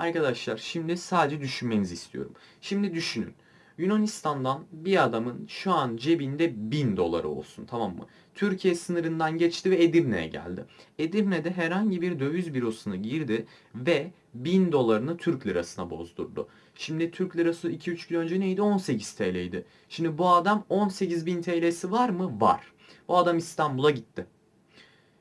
Arkadaşlar şimdi sadece düşünmenizi istiyorum. Şimdi düşünün. Yunanistan'dan bir adamın şu an cebinde 1000 doları olsun tamam mı? Türkiye sınırından geçti ve Edirne'ye geldi. Edirne'de herhangi bir döviz bürosuna girdi ve 1000 dolarını Türk lirasına bozdurdu. Şimdi Türk lirası 2-3 gün önce neydi? 18 TL'ydi. Şimdi bu adam 18.000 TL'si var mı? Var. Bu adam İstanbul'a gitti.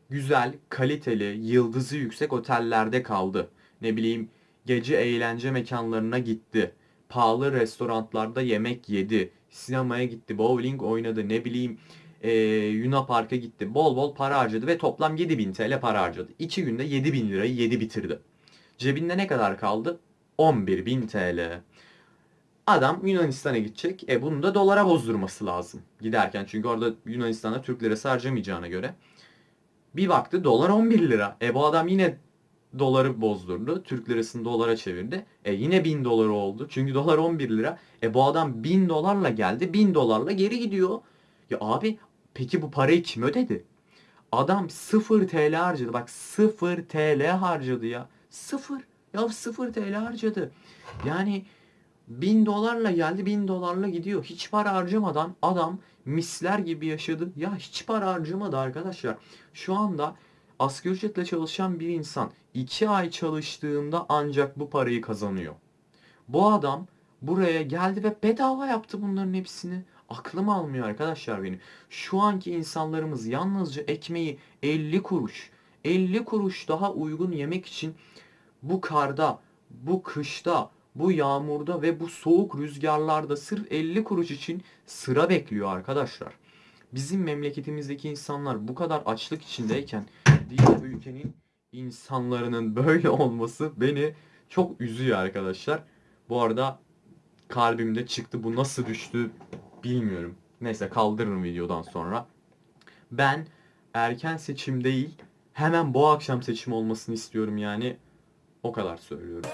Güzel, kaliteli, yıldızı yüksek otellerde kaldı. Ne bileyim gece eğlence mekanlarına gitti. Pahalı restoranlarda yemek yedi. Sinemaya gitti, bowling oynadı, ne bileyim eee Luna Park'a gitti. Bol bol para harcadı ve toplam 7000 TL para harcadı. 2 günde 7000 lirayı yedi bitirdi. Cebinde ne kadar kaldı? 11.000 TL. Adam Yunanistan'a gidecek. E bunu da dolara bozdurması lazım. Giderken çünkü orada Yunanistan'da Türk lirası harcamayacağına göre. Bir baktı dolar 11 lira. E bu adam yine doları bozdurdu. Türk lirasını dolara çevirdi. E yine 1000 doları oldu. Çünkü dolar 11 lira. E bu adam 1000 dolarla geldi. 1000 dolarla geri gidiyor. Ya abi peki bu parayı kim ödedi? Adam 0 TL harcadı. Bak 0 TL harcadı ya. 0. Ya 0 TL harcadı. Yani 1000 dolarla geldi 1000 dolarla gidiyor. Hiç para harcamadan adam misler gibi yaşadı. Ya hiç para harcamadı arkadaşlar. Şu anda asgari ücretle çalışan bir insan 2 ay çalıştığında ancak bu parayı kazanıyor. Bu adam buraya geldi ve bedava yaptı bunların hepsini. Aklım almıyor arkadaşlar benim. Şu anki insanlarımız yalnızca ekmeği 50 kuruş, 50 kuruş daha uygun yemek için bu karda, bu kışta, bu yağmurda ve bu soğuk rüzgarlarda sırf 50 kuruş için sıra bekliyor arkadaşlar. Bizim memleketimizdeki insanlar bu kadar açlık içindeyken diğer ülkenin insanlarının böyle olması beni çok üzüyor arkadaşlar. Bu arada kalbimde çıktı. Bu nasıl düştü bilmiyorum. Neyse kaldırırım videodan sonra. Ben erken seçim değil hemen bu akşam seçim olmasını istiyorum yani. O kadar söylüyorum.